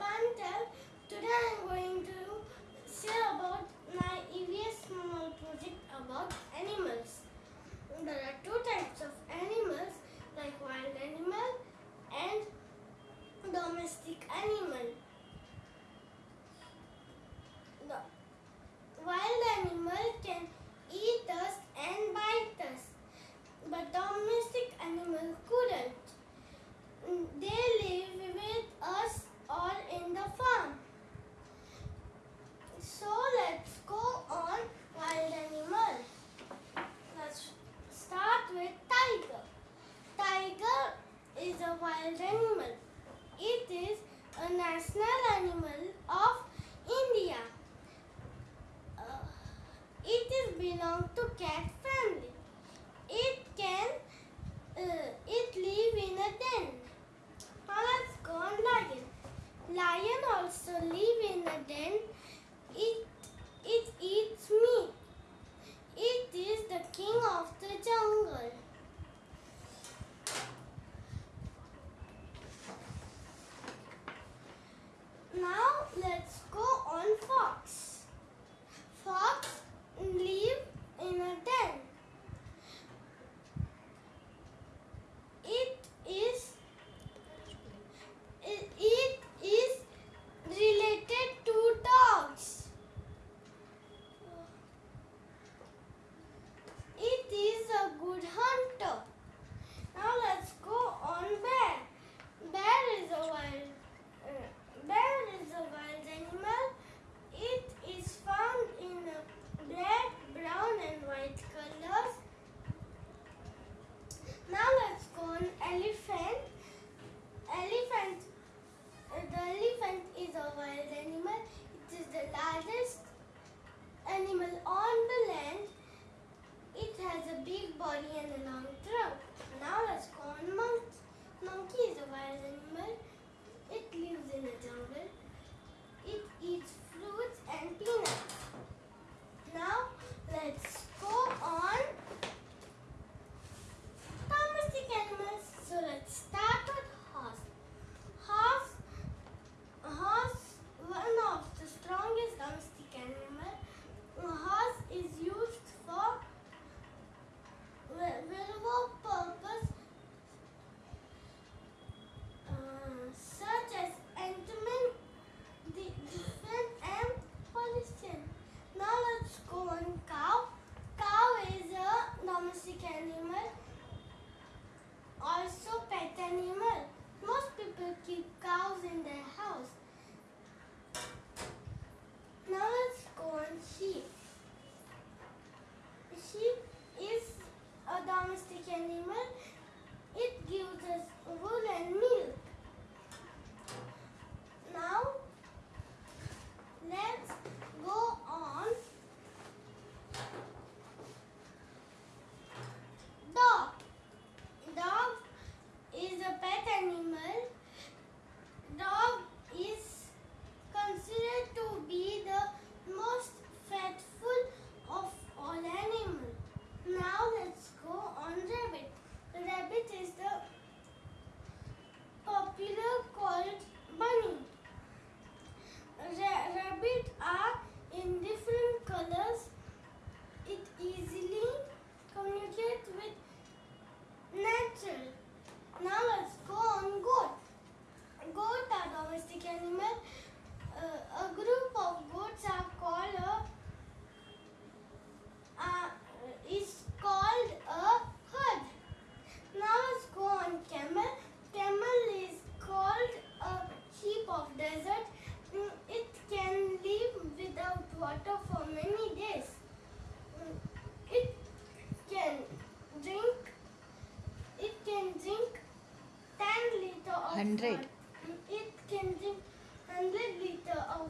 Pantel. Today I'm going to share about my EVS small project about animals. There are two types of animals like wild animal and domestic animal. national animal of India. Uh, it is belong to cat let's go on Fox. Fox drink 10 liter of 100 it can drink 100 liter of